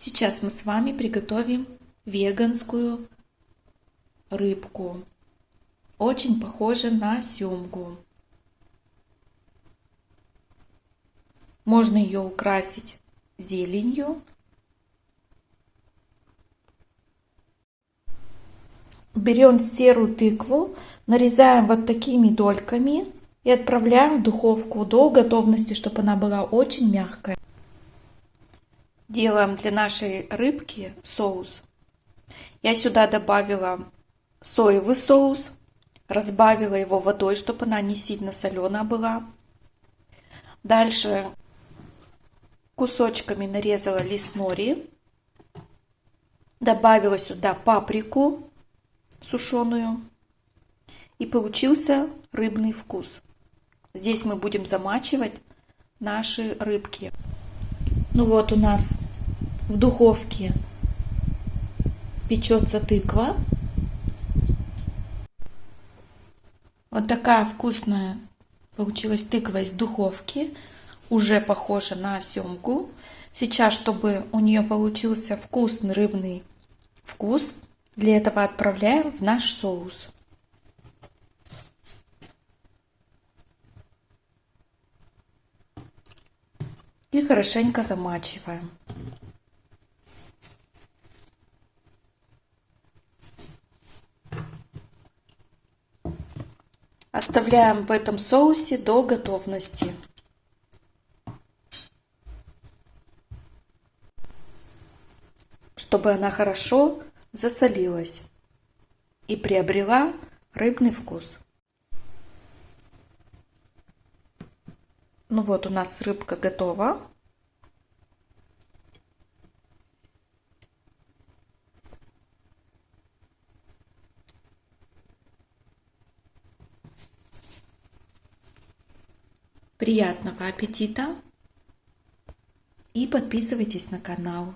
Сейчас мы с вами приготовим веганскую рыбку. Очень похожа на семгу. Можно ее украсить зеленью. Берем серую тыкву, нарезаем вот такими дольками и отправляем в духовку до готовности, чтобы она была очень мягкая. Делаем для нашей рыбки соус. Я сюда добавила соевый соус, разбавила его водой, чтобы она не сильно соленая была. Дальше кусочками нарезала лист нори, добавила сюда паприку сушеную и получился рыбный вкус. Здесь мы будем замачивать наши рыбки. Ну вот у нас в духовке печется тыква. Вот такая вкусная получилась тыква из духовки. Уже похожа на семгу. Сейчас, чтобы у нее получился вкусный рыбный вкус, для этого отправляем в наш соус. И хорошенько замачиваем. Оставляем в этом соусе до готовности. Чтобы она хорошо засолилась и приобрела рыбный вкус. Ну вот у нас рыбка готова. Приятного аппетита и подписывайтесь на канал.